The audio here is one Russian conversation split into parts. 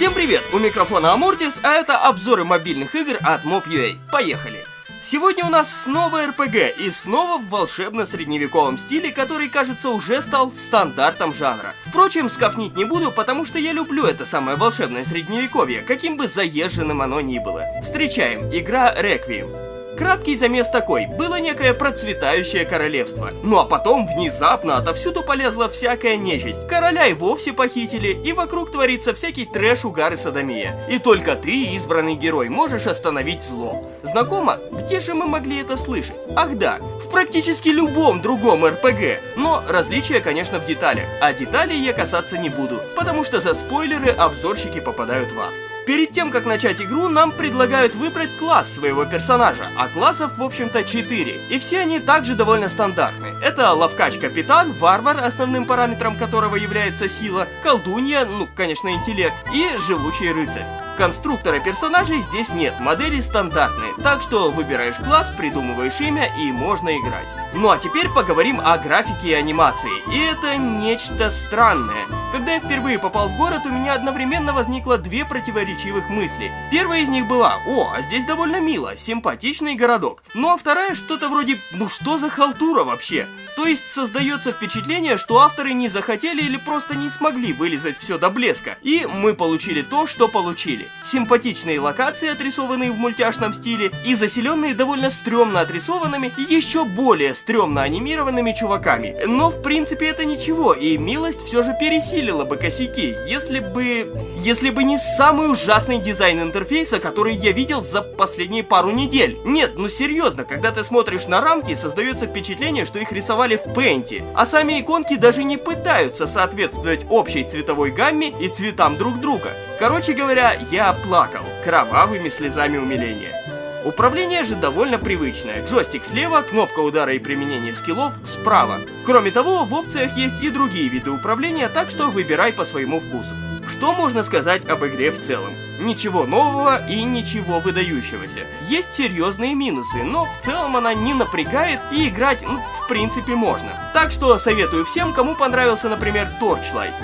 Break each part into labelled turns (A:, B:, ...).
A: Всем привет! У микрофона Амортис, а это обзоры мобильных игр от Mob.ua. Поехали! Сегодня у нас снова РПГ и снова в волшебно-средневековом стиле, который, кажется, уже стал стандартом жанра. Впрочем, скафнить не буду, потому что я люблю это самое волшебное средневековье, каким бы заезженным оно ни было. Встречаем, игра Реквием. Краткий замес такой, было некое процветающее королевство. Ну а потом внезапно отовсюду полезла всякая нечисть. Короля и вовсе похитили, и вокруг творится всякий трэш, угар и садомия. И только ты, избранный герой, можешь остановить зло. Знакомо? Где же мы могли это слышать? Ах да, в практически любом другом РПГ. Но различия, конечно, в деталях. А деталей я касаться не буду, потому что за спойлеры обзорщики попадают в ад. Перед тем, как начать игру, нам предлагают выбрать класс своего персонажа, а классов, в общем-то, 4. И все они также довольно стандартны. Это ловкач-капитан, варвар, основным параметром которого является сила, колдунья, ну, конечно, интеллект, и живучий рыцарь. Конструктора персонажей здесь нет, модели стандартные, так что выбираешь класс, придумываешь имя и можно играть. Ну а теперь поговорим о графике и анимации. И это нечто странное. Когда я впервые попал в город, у меня одновременно возникло две противоречивых мысли. Первая из них была, о, а здесь довольно мило, симпатичный городок. Ну а вторая что-то вроде, ну что за халтура вообще? То есть создается впечатление, что авторы не захотели или просто не смогли вылезать все до блеска. И мы получили то, что получили. Симпатичные локации, отрисованные в мультяшном стиле, и заселенные довольно стрёмно отрисованными, еще более стрёмно анимированными чуваками. Но в принципе это ничего, и милость все же пересилила бы косяки, если бы... Если бы не самый ужасный дизайн интерфейса, который я видел за последние пару недель. Нет, ну серьезно, когда ты смотришь на рамки, создается впечатление, что их рисовали в Paint, а сами иконки даже не пытаются соответствовать общей цветовой гамме и цветам друг друга. Короче говоря, я плакал кровавыми слезами умиления. Управление же довольно привычное. Джойстик слева, кнопка удара и применения скиллов справа. Кроме того, в опциях есть и другие виды управления, так что выбирай по своему вкусу. Что можно сказать об игре в целом? Ничего нового и ничего выдающегося. Есть серьезные минусы, но в целом она не напрягает и играть, ну, в принципе, можно. Так что советую всем, кому понравился, например, Torchlight.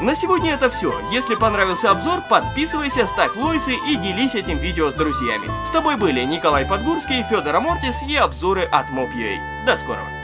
A: На сегодня это все. Если понравился обзор, подписывайся, ставь лойсы и делись этим видео с друзьями. С тобой были Николай Подгурский, Федор Амортис и обзоры от Mob.ua. До скорого.